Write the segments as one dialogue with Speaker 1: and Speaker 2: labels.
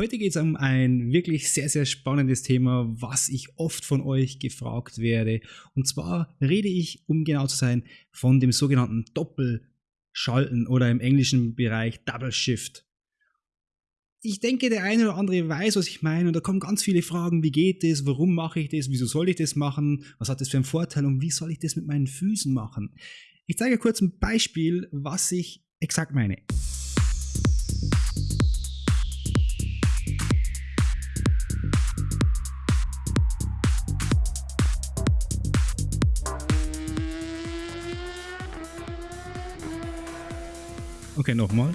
Speaker 1: Heute geht es um ein wirklich sehr, sehr spannendes Thema, was ich oft von euch gefragt werde. Und zwar rede ich, um genau zu sein, von dem sogenannten Doppelschalten oder im englischen Bereich Double Shift. Ich denke, der eine oder andere weiß, was ich meine, und da kommen ganz viele Fragen, wie geht das, warum mache ich das, wieso soll ich das machen, was hat das für einen Vorteil und wie soll ich das mit meinen Füßen machen. Ich zeige kurz ein Beispiel, was ich exakt meine. Okay, nochmal.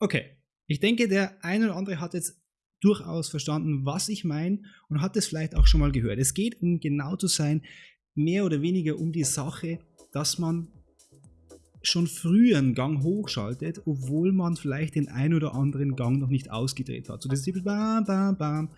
Speaker 1: Okay, ich denke, der eine oder andere hat jetzt durchaus verstanden, was ich meine und hat es vielleicht auch schon mal gehört. Es geht, um genau zu sein, mehr oder weniger um die Sache, dass man schon früher einen Gang hochschaltet, obwohl man vielleicht den einen oder anderen Gang noch nicht ausgedreht hat. So das ist bam, bam, bam.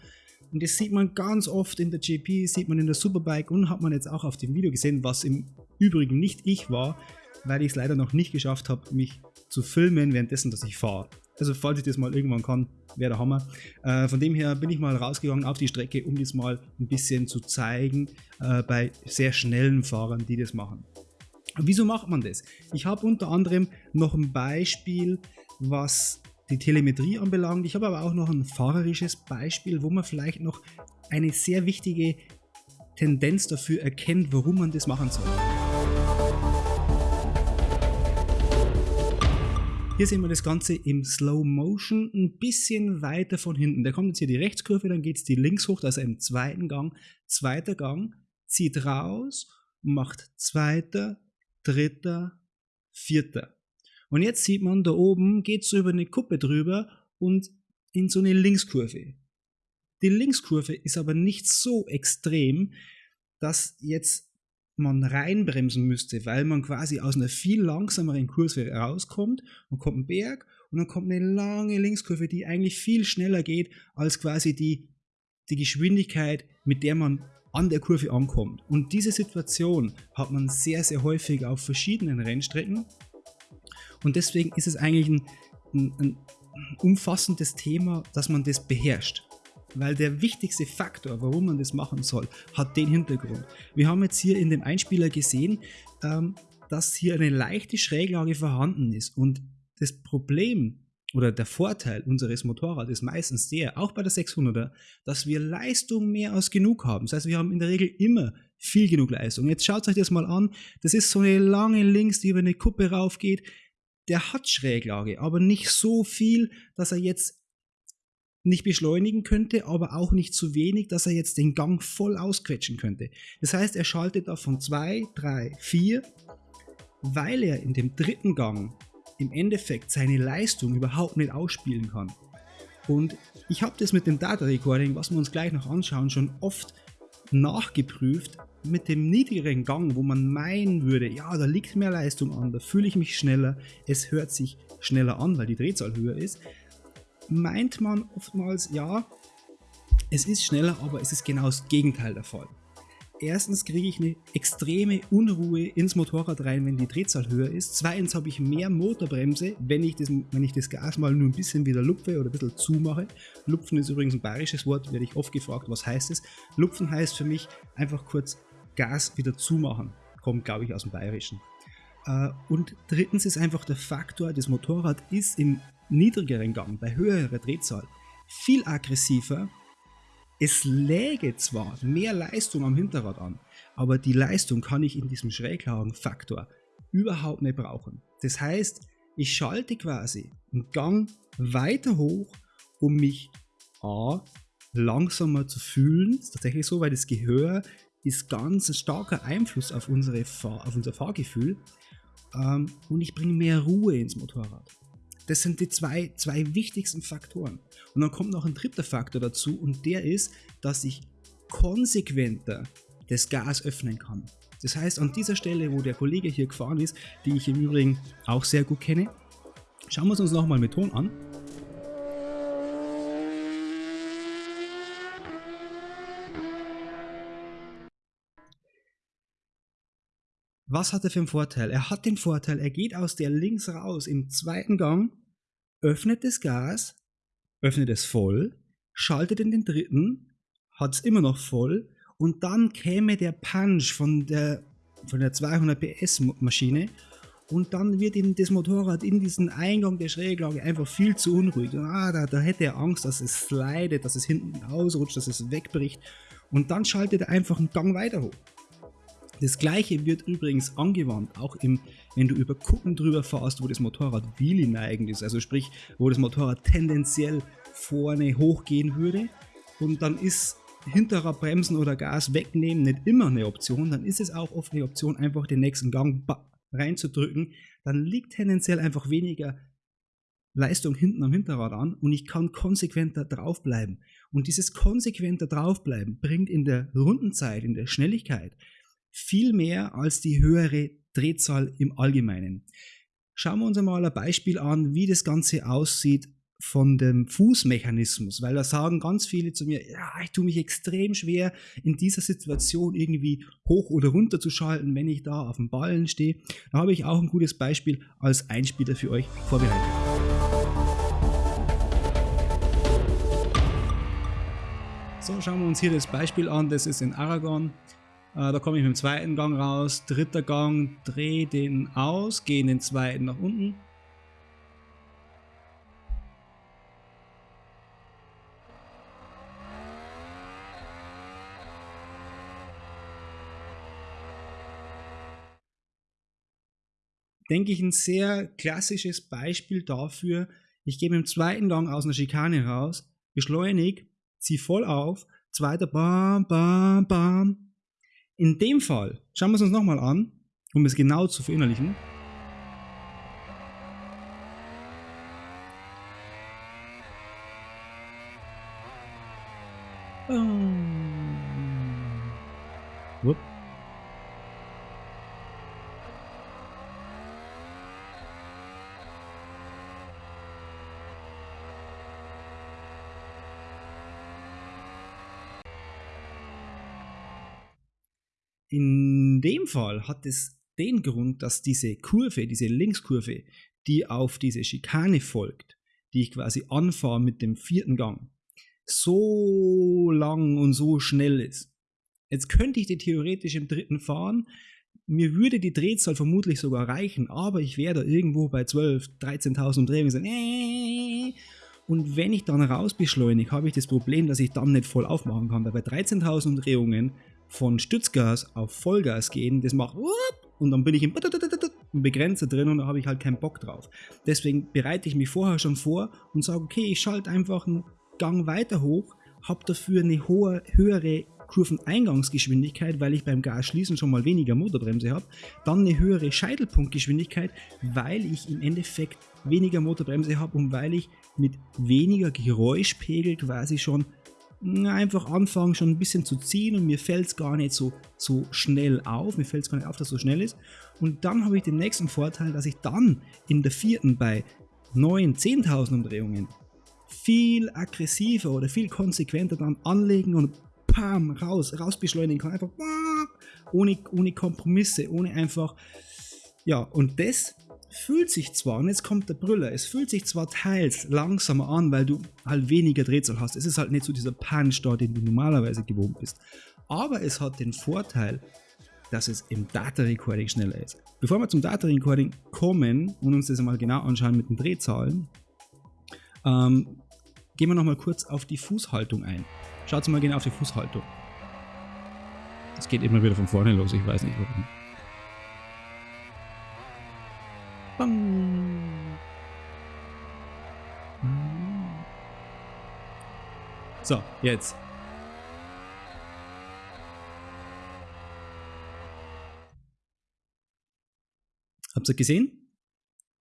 Speaker 1: Und das sieht man ganz oft in der GP, sieht man in der Superbike und hat man jetzt auch auf dem Video gesehen, was im Übrigen nicht ich war, weil ich es leider noch nicht geschafft habe, mich zu filmen währenddessen, dass ich fahre. Also falls ich das mal irgendwann kann, wäre der Hammer. Äh, von dem her bin ich mal rausgegangen auf die Strecke, um das mal ein bisschen zu zeigen äh, bei sehr schnellen Fahrern, die das machen. Wieso macht man das? Ich habe unter anderem noch ein Beispiel, was die Telemetrie anbelangt. Ich habe aber auch noch ein fahrerisches Beispiel, wo man vielleicht noch eine sehr wichtige Tendenz dafür erkennt, warum man das machen soll. Hier sehen wir das Ganze im Slow Motion ein bisschen weiter von hinten. Da kommt jetzt hier die Rechtskurve, dann geht es die links hoch, also im zweiten Gang. Zweiter Gang, zieht raus, macht zweiter, dritter, vierter. Und jetzt sieht man, da oben geht es über eine Kuppe drüber und in so eine Linkskurve. Die Linkskurve ist aber nicht so extrem, dass jetzt man reinbremsen müsste, weil man quasi aus einer viel langsameren Kurve rauskommt und kommt ein Berg und dann kommt eine lange Linkskurve, die eigentlich viel schneller geht als quasi die, die Geschwindigkeit, mit der man an der Kurve ankommt. Und diese Situation hat man sehr, sehr häufig auf verschiedenen Rennstrecken. Und deswegen ist es eigentlich ein, ein, ein umfassendes Thema, dass man das beherrscht. Weil der wichtigste Faktor, warum man das machen soll, hat den Hintergrund. Wir haben jetzt hier in dem Einspieler gesehen, ähm, dass hier eine leichte Schräglage vorhanden ist. Und das Problem oder der Vorteil unseres Motorrads ist meistens der, auch bei der 600er, dass wir Leistung mehr als genug haben. Das heißt, wir haben in der Regel immer viel genug Leistung. Jetzt schaut euch das mal an. Das ist so eine lange Links, die über eine Kuppe raufgeht. Der hat Schräglage, aber nicht so viel, dass er jetzt nicht beschleunigen könnte, aber auch nicht zu wenig, dass er jetzt den Gang voll ausquetschen könnte. Das heißt, er schaltet da von 2, 3, 4, weil er in dem dritten Gang im Endeffekt seine Leistung überhaupt nicht ausspielen kann. Und ich habe das mit dem Data Recording, was wir uns gleich noch anschauen, schon oft nachgeprüft mit dem niedrigeren Gang, wo man meinen würde, ja, da liegt mehr Leistung an, da fühle ich mich schneller, es hört sich schneller an, weil die Drehzahl höher ist, meint man oftmals, ja, es ist schneller, aber es ist genau das Gegenteil der Fall. Erstens kriege ich eine extreme Unruhe ins Motorrad rein, wenn die Drehzahl höher ist. Zweitens habe ich mehr Motorbremse, wenn ich das, wenn ich das Gas mal nur ein bisschen wieder lupfe oder ein bisschen zumache. Lupfen ist übrigens ein bayerisches Wort, werde ich oft gefragt, was heißt es? Lupfen heißt für mich einfach kurz Gas wieder zumachen. Kommt, glaube ich, aus dem Bayerischen. Äh, und drittens ist einfach der Faktor, das Motorrad ist im niedrigeren Gang, bei höherer Drehzahl, viel aggressiver es läge zwar mehr Leistung am Hinterrad an, aber die Leistung kann ich in diesem Schräglagenfaktor überhaupt nicht brauchen. Das heißt, ich schalte quasi einen Gang weiter hoch, um mich A, langsamer zu fühlen. Das ist tatsächlich so, weil das Gehör ist ganz ein starker Einfluss auf, unsere Fahr auf unser Fahrgefühl. Ähm, und ich bringe mehr Ruhe ins Motorrad. Das sind die zwei, zwei wichtigsten Faktoren. Und dann kommt noch ein dritter Faktor dazu und der ist, dass ich konsequenter das Gas öffnen kann. Das heißt, an dieser Stelle, wo der Kollege hier gefahren ist, die ich im Übrigen auch sehr gut kenne, schauen wir es uns nochmal mit Ton an. Was hat er für einen Vorteil? Er hat den Vorteil, er geht aus der links raus im zweiten Gang, öffnet das Gas, öffnet es voll, schaltet in den dritten, hat es immer noch voll und dann käme der Punch von der, von der 200 PS Maschine und dann wird ihm das Motorrad in diesen Eingang der Schräglage einfach viel zu unruhig. Ah, da, da hätte er Angst, dass es slidet, dass es hinten ausrutscht, dass es wegbricht und dann schaltet er einfach einen Gang weiter hoch. Das gleiche wird übrigens angewandt, auch im, wenn du über Kuppen drüber fährst, wo das Motorrad wheelie neigend ist, also sprich, wo das Motorrad tendenziell vorne hochgehen würde. Und dann ist hinterer Bremsen oder Gas wegnehmen nicht immer eine Option, dann ist es auch oft eine Option, einfach den nächsten Gang reinzudrücken, dann liegt tendenziell einfach weniger Leistung hinten am Hinterrad an und ich kann konsequenter draufbleiben. Und dieses konsequenter draufbleiben bringt in der Rundenzeit, in der Schnelligkeit viel mehr als die höhere Drehzahl im Allgemeinen. Schauen wir uns einmal ein Beispiel an, wie das Ganze aussieht von dem Fußmechanismus, weil da sagen ganz viele zu mir, ja, ich tue mich extrem schwer in dieser Situation irgendwie hoch oder runter zu schalten, wenn ich da auf dem Ballen stehe. Da habe ich auch ein gutes Beispiel als Einspieler für euch vorbereitet. So, schauen wir uns hier das Beispiel an, das ist in Aragon. Äh, da komme ich mit dem zweiten Gang raus, dritter Gang, drehe den aus, gehe in den zweiten nach unten. Denke ich ein sehr klassisches Beispiel dafür, ich gehe dem zweiten Gang aus einer Schikane raus, beschleunige, ziehe voll auf, zweiter Bam, Bam, Bam, in dem Fall, schauen wir es uns nochmal an, um es genau zu verinnerlichen. Oh. Whoop. In dem Fall hat es den Grund, dass diese Kurve, diese Linkskurve, die auf diese Schikane folgt, die ich quasi anfahre mit dem vierten Gang, so lang und so schnell ist. Jetzt könnte ich die theoretisch im dritten fahren, mir würde die Drehzahl vermutlich sogar reichen, aber ich wäre da irgendwo bei 12, 13.000 Umdrehungen. Äh. Und wenn ich dann raus beschleunige, habe ich das Problem, dass ich dann nicht voll aufmachen kann, weil bei 13.000 Umdrehungen von Stützgas auf Vollgas gehen, das macht und dann bin ich im Begrenzer drin und da habe ich halt keinen Bock drauf. Deswegen bereite ich mich vorher schon vor und sage, okay, ich schalte einfach einen Gang weiter hoch, habe dafür eine hohe, höhere Kurveneingangsgeschwindigkeit, weil ich beim Gasschließen schon mal weniger Motorbremse habe, dann eine höhere Scheitelpunktgeschwindigkeit, weil ich im Endeffekt weniger Motorbremse habe und weil ich mit weniger Geräuschpegel quasi schon einfach anfangen schon ein bisschen zu ziehen und mir fällt es gar nicht so, so schnell auf, mir fällt es gar nicht auf, dass es so schnell ist. Und dann habe ich den nächsten Vorteil, dass ich dann in der vierten bei 9, 10.000 Umdrehungen viel aggressiver oder viel konsequenter dann anlegen und pam, raus, raus beschleunigen kann. Einfach ohne, ohne Kompromisse, ohne einfach, ja, und das fühlt sich zwar, und jetzt kommt der Brüller, es fühlt sich zwar teils langsamer an, weil du halt weniger Drehzahl hast. Es ist halt nicht so dieser Punch da, den du normalerweise gewohnt bist. Aber es hat den Vorteil, dass es im Data Recording schneller ist. Bevor wir zum Data Recording kommen und uns das einmal genau anschauen mit den Drehzahlen, ähm, gehen wir nochmal kurz auf die Fußhaltung ein. Schaut mal genau auf die Fußhaltung. Es geht immer wieder von vorne los, ich weiß nicht warum. So, jetzt. Habt ihr gesehen?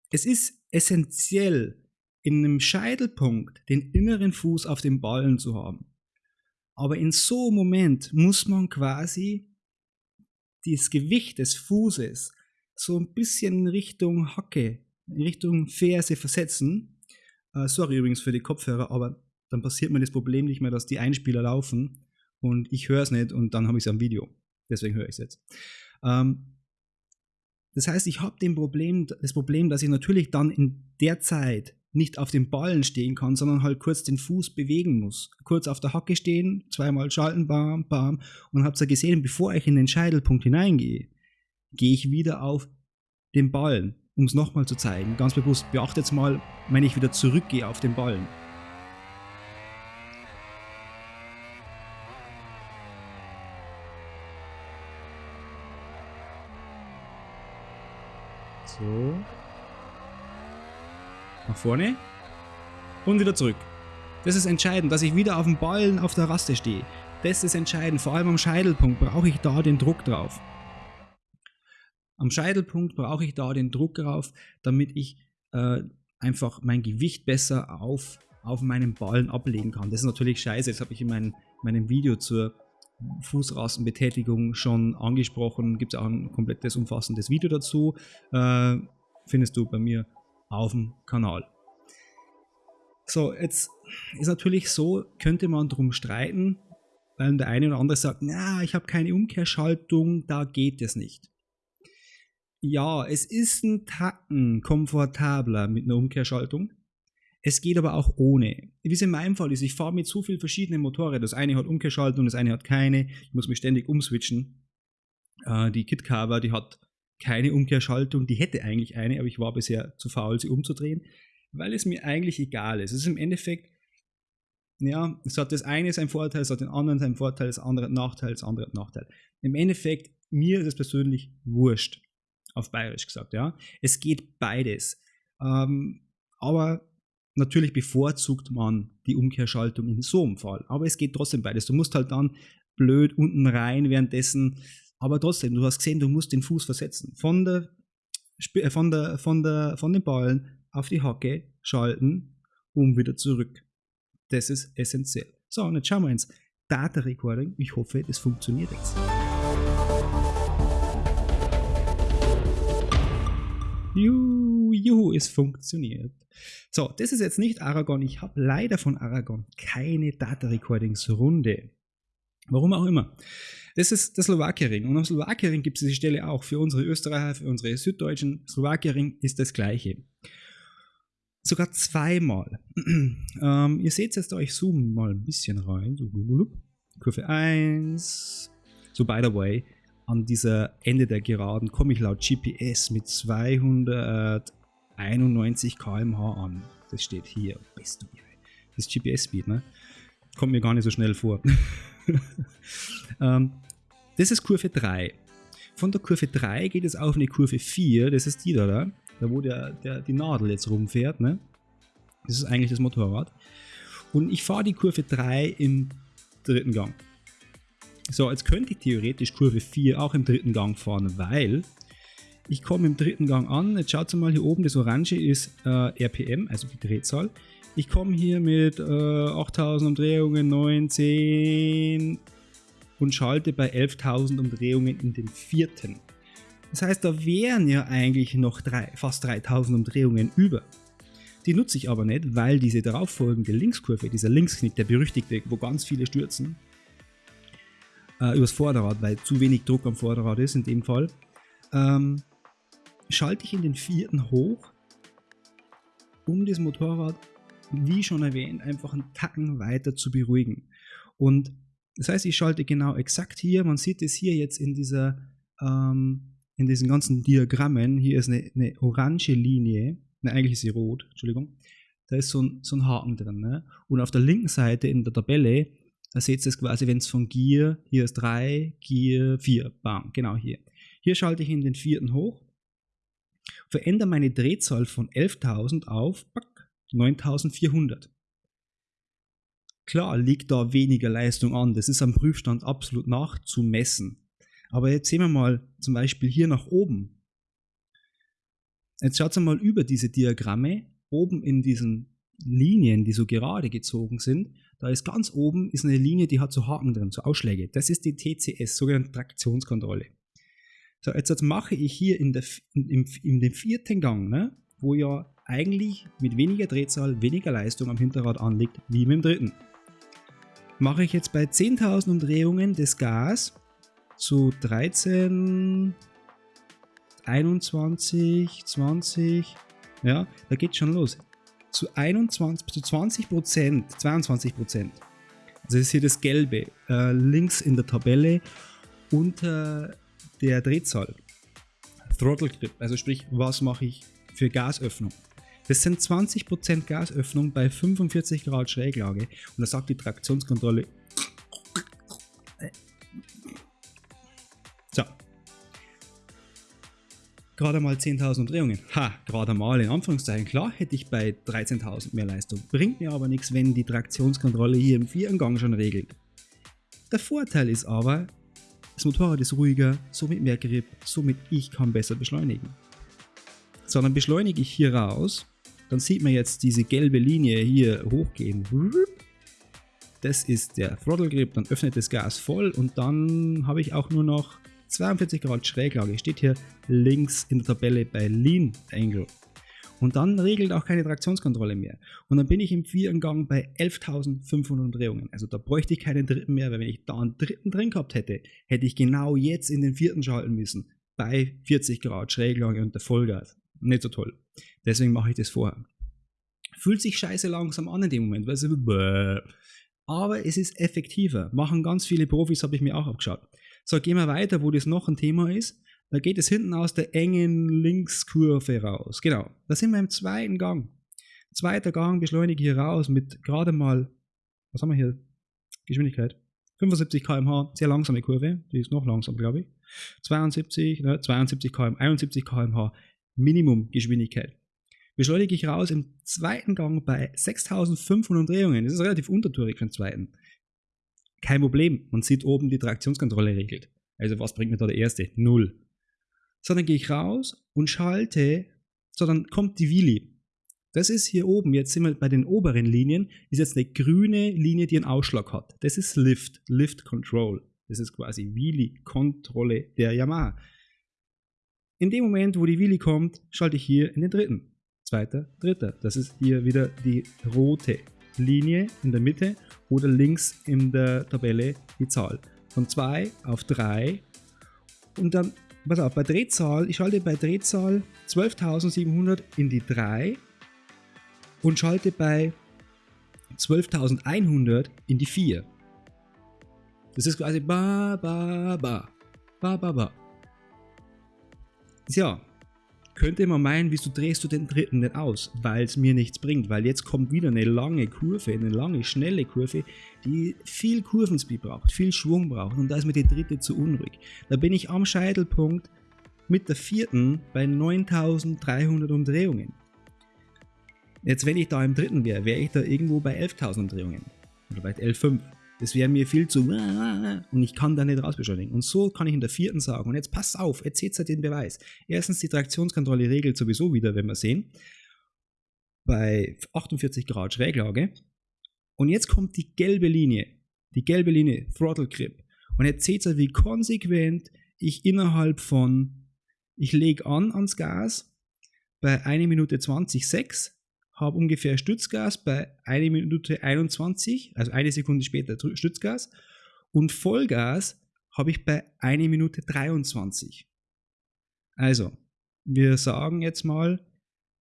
Speaker 1: Es ist essentiell, in einem Scheitelpunkt den inneren Fuß auf dem Ballen zu haben. Aber in so einem Moment muss man quasi das Gewicht des Fußes so ein bisschen Richtung Hacke, Richtung Ferse versetzen. Äh, sorry übrigens für die Kopfhörer, aber dann passiert mir das Problem nicht mehr, dass die Einspieler laufen und ich höre es nicht und dann habe ich es am Video. Deswegen höre ich es jetzt. Ähm, Das heißt, ich habe Problem, das Problem, dass ich natürlich dann in der Zeit nicht auf den Ballen stehen kann, sondern halt kurz den Fuß bewegen muss. Kurz auf der Hacke stehen, zweimal schalten, bam, bam. Und habt ihr gesehen, bevor ich in den Scheitelpunkt hineingehe, gehe ich wieder auf den Ballen, um es nochmal zu zeigen. Ganz bewusst, beachtet jetzt mal, wenn ich wieder zurückgehe auf den Ballen. So. Nach vorne. Und wieder zurück. Das ist entscheidend, dass ich wieder auf dem Ballen auf der Raste stehe. Das ist entscheidend. Vor allem am Scheitelpunkt brauche ich da den Druck drauf. Am Scheitelpunkt brauche ich da den Druck drauf, damit ich äh, einfach mein Gewicht besser auf, auf meinen Ballen ablegen kann. Das ist natürlich scheiße. Das habe ich in mein, meinem Video zur Fußrastenbetätigung schon angesprochen. Gibt es auch ein komplettes umfassendes Video dazu. Äh, findest du bei mir auf dem Kanal. So, jetzt ist natürlich so, könnte man drum streiten, weil der eine oder andere sagt, na, ich habe keine Umkehrschaltung, da geht es nicht. Ja, es ist ein Tacken komfortabler mit einer Umkehrschaltung. Es geht aber auch ohne. Wie es in meinem Fall ist, ich fahre mit so vielen verschiedenen Motorrädern. Das eine hat Umkehrschaltung, das eine hat keine. Ich muss mich ständig umswitchen. Äh, die KitCover, die hat keine Umkehrschaltung. Die hätte eigentlich eine, aber ich war bisher zu faul, sie umzudrehen, weil es mir eigentlich egal ist. Es ist im Endeffekt, ja, es hat das eine seinen Vorteil, es hat den anderen seinen Vorteil, das andere Nachteil, das andere Nachteil. Im Endeffekt, mir ist es persönlich wurscht, auf Bayerisch gesagt, ja. Es geht beides. Ähm, aber Natürlich bevorzugt man die Umkehrschaltung in so einem Fall, aber es geht trotzdem beides. Du musst halt dann blöd unten rein währenddessen, aber trotzdem, du hast gesehen, du musst den Fuß versetzen. Von der, äh, von der, von der, von den Ballen auf die Hacke schalten, um wieder zurück. Das ist essentiell. So, und jetzt schauen wir ins Data Recording. Ich hoffe, das funktioniert jetzt. Juhu, es funktioniert. So, das ist jetzt nicht Aragon. Ich habe leider von Aragon keine Data Recordings Runde. Warum auch immer. Das ist der Slowakiering. Und am Slowakiering gibt es diese Stelle auch für unsere Österreicher, für unsere Süddeutschen. Slowakiering ist das gleiche. Sogar zweimal. ähm, ihr seht jetzt da, ich zoome mal ein bisschen rein. Kurve 1. So, by the way, an dieser Ende der Geraden komme ich laut GPS mit 291 km/h an. Das steht hier. Bist du Das GPS-Speed, ne? Kommt mir gar nicht so schnell vor. ähm, das ist Kurve 3. Von der Kurve 3 geht es auf eine Kurve 4. Das ist die da, da, da wo der, der, die Nadel jetzt rumfährt. Ne? Das ist eigentlich das Motorrad. Und ich fahre die Kurve 3 im dritten Gang. So, jetzt könnte ich theoretisch Kurve 4 auch im dritten Gang fahren, weil ich komme im dritten Gang an. Jetzt schaut mal hier oben, das Orange ist äh, RPM, also die Drehzahl. Ich komme hier mit äh, 8000 Umdrehungen, 9, 10 und schalte bei 11.000 Umdrehungen in den vierten. Das heißt, da wären ja eigentlich noch drei, fast 3000 Umdrehungen über. Die nutze ich aber nicht, weil diese darauffolgende Linkskurve, dieser Linksknick, der berüchtigte, wo ganz viele stürzen, äh, übers Vorderrad, weil zu wenig Druck am Vorderrad ist in dem Fall, ähm, schalte ich in den vierten hoch, um das Motorrad, wie schon erwähnt, einfach einen Tacken weiter zu beruhigen. Und das heißt, ich schalte genau exakt hier, man sieht es hier jetzt in dieser, ähm, in diesen ganzen Diagrammen, hier ist eine, eine orange Linie, ne, eigentlich ist sie rot, Entschuldigung, da ist so ein, so ein Haken drin. Ne? Und auf der linken Seite in der Tabelle da seht ihr es quasi, wenn es von Gear, hier ist 3, Gear 4, bam, genau hier. Hier schalte ich in den vierten hoch, verändere meine Drehzahl von 11.000 auf 9.400. Klar liegt da weniger Leistung an, das ist am Prüfstand absolut nachzumessen. Aber jetzt sehen wir mal zum Beispiel hier nach oben. Jetzt schaut mal über diese Diagramme, oben in diesen Linien, die so gerade gezogen sind, da ist ganz oben ist eine Linie, die hat so Haken drin, so Ausschläge. Das ist die TCS, sogenannte Traktionskontrolle. So, jetzt, jetzt mache ich hier in, der, in, in, in dem vierten Gang, ne, wo ja eigentlich mit weniger Drehzahl weniger Leistung am Hinterrad anliegt, wie mit dem dritten. Mache ich jetzt bei 10.000 Umdrehungen das Gas zu 13, 21, 20, ja, da geht schon los. Zu 21, zu 20 Prozent, 22 Prozent. Also das ist hier das Gelbe, äh, links in der Tabelle unter der Drehzahl. Throttle Grip, also sprich, was mache ich für Gasöffnung? Das sind 20% Gasöffnung bei 45 Grad Schräglage und da sagt die Traktionskontrolle. So. Gerade mal 10.000 Drehungen. Ha, gerade mal in Anführungszeichen. Klar hätte ich bei 13.000 mehr Leistung. Bringt mir aber nichts, wenn die Traktionskontrolle hier im Viergang schon regelt. Der Vorteil ist aber, das Motorrad ist ruhiger, somit mehr Grip, somit ich kann besser beschleunigen. So, dann beschleunige ich hier raus dann sieht man jetzt diese gelbe Linie hier hochgehen. Das ist der Throttle Grip, dann öffnet das Gas voll und dann habe ich auch nur noch 42 Grad Schräglage. Steht hier links in der Tabelle bei Lean Angle. Und dann regelt auch keine Traktionskontrolle mehr. Und dann bin ich im Viergang bei 11.500 Drehungen. Also da bräuchte ich keinen dritten mehr, weil wenn ich da einen dritten drin gehabt hätte, hätte ich genau jetzt in den vierten schalten müssen. Bei 40 Grad Schräglage und der Vollgas. Nicht so toll. Deswegen mache ich das vorher. Fühlt sich scheiße langsam an in dem Moment, weil es aber es ist effektiver. Machen ganz viele Profis, habe ich mir auch abgeschaut. So, gehen wir weiter, wo das noch ein Thema ist. Da geht es hinten aus der engen Linkskurve raus. Genau, da sind wir im zweiten Gang. Zweiter Gang beschleunige hier raus mit gerade mal, was haben wir hier? Geschwindigkeit. 75 km/h, sehr langsame Kurve, die ist noch langsam, glaube ich. 72, ne, 72 km, 71 km/h Minimumgeschwindigkeit. Beschleunige ich raus im zweiten Gang bei 6500 Drehungen. Das ist relativ untertourig für den zweiten. Kein Problem, man sieht oben die Traktionskontrolle regelt. Also was bringt mir da der erste? Null. So, dann gehe ich raus und schalte, so dann kommt die Wheelie. Das ist hier oben, jetzt sind wir bei den oberen Linien, ist jetzt eine grüne Linie, die einen Ausschlag hat. Das ist Lift, Lift Control. Das ist quasi Wheelie-Kontrolle der Yamaha. In dem Moment, wo die Wheelie kommt, schalte ich hier in den dritten. Zweiter, dritter. Das ist hier wieder die rote Linie in der Mitte oder links in der Tabelle die Zahl. Von 2 auf 3 und dann, pass auf, bei Drehzahl, ich schalte bei Drehzahl 12.700 in die 3 und schalte bei 12.100 in die 4. Das ist quasi ba, ba, ba, ba, ba, ba. Tja, könnte man meinen, wieso drehst du den dritten nicht aus? Weil es mir nichts bringt, weil jetzt kommt wieder eine lange Kurve, eine lange, schnelle Kurve, die viel Kurvenspeed braucht, viel Schwung braucht und da ist mir die dritte zu unruhig. Da bin ich am Scheitelpunkt mit der vierten bei 9300 Umdrehungen. Jetzt, wenn ich da im dritten wäre, wäre ich da irgendwo bei 11.000 Umdrehungen oder bei 11.5. Das wäre mir viel zu und ich kann da nicht rausbeschleunigen. Und so kann ich in der vierten sagen, und jetzt passt auf, jetzt seht ihr den Beweis. Erstens, die Traktionskontrolle regelt sowieso wieder, wenn wir sehen, bei 48 Grad Schräglage. Und jetzt kommt die gelbe Linie, die gelbe Linie, Throttle Grip. Und jetzt seht ihr, wie konsequent ich innerhalb von, ich lege an ans Gas, bei 1 Minute 20, 6, habe ungefähr Stützgas bei 1 Minute 21, also eine Sekunde später Stützgas und Vollgas habe ich bei 1 Minute 23. Also, wir sagen jetzt mal,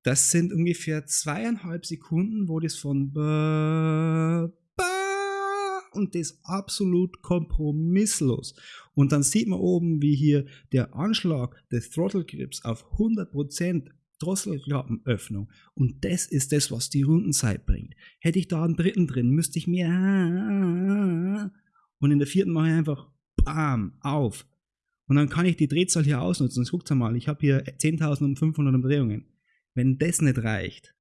Speaker 1: das sind ungefähr zweieinhalb Sekunden, wo das von und das absolut kompromisslos. Und dann sieht man oben, wie hier der Anschlag des Throttle Grips auf 100% Drosselklappenöffnung. Und das ist das, was die Rundenzeit bringt. Hätte ich da einen dritten drin, müsste ich mehr. Und in der vierten mache ich einfach BAM auf. Und dann kann ich die Drehzahl hier ausnutzen. Guckt mal, ich habe hier 10.500 Umdrehungen. Wenn das nicht reicht,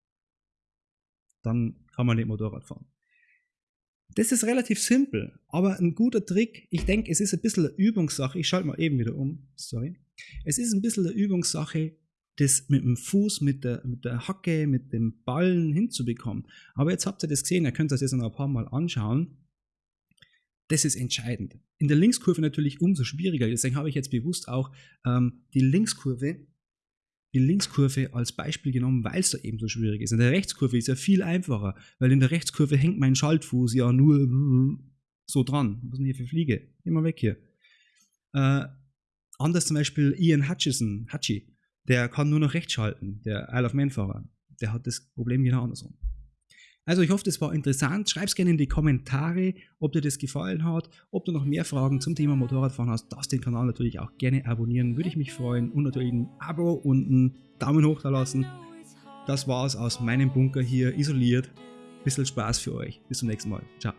Speaker 1: dann kann man nicht Motorrad fahren. Das ist relativ simpel, aber ein guter Trick. Ich denke, es ist ein bisschen eine Übungssache. Ich schalte mal eben wieder um. Sorry. Es ist ein bisschen eine Übungssache, das mit dem Fuß, mit der, mit der Hacke, mit dem Ballen hinzubekommen. Aber jetzt habt ihr das gesehen, ihr könnt das jetzt noch ein paar Mal anschauen. Das ist entscheidend. In der Linkskurve natürlich umso schwieriger. Deswegen habe ich jetzt bewusst auch ähm, die Linkskurve, die Linkskurve als Beispiel genommen, weil es da eben so schwierig ist. In der Rechtskurve ist ja viel einfacher, weil in der Rechtskurve hängt mein Schaltfuß ja nur so dran. Was ist denn hier für Fliege? Immer weg hier. Äh, anders zum Beispiel Ian Hutchison, Hutchie der kann nur noch rechts schalten, der Isle of Man Fahrer. Der hat das Problem genau andersrum. Also ich hoffe, das war interessant. Schreib es gerne in die Kommentare, ob dir das gefallen hat, ob du noch mehr Fragen zum Thema Motorradfahren hast. Darfst den Kanal natürlich auch gerne abonnieren, würde ich mich freuen. Und natürlich ein Abo und einen Daumen hoch da lassen. Das war's aus meinem Bunker hier, isoliert. Bisschen Spaß für euch. Bis zum nächsten Mal. Ciao.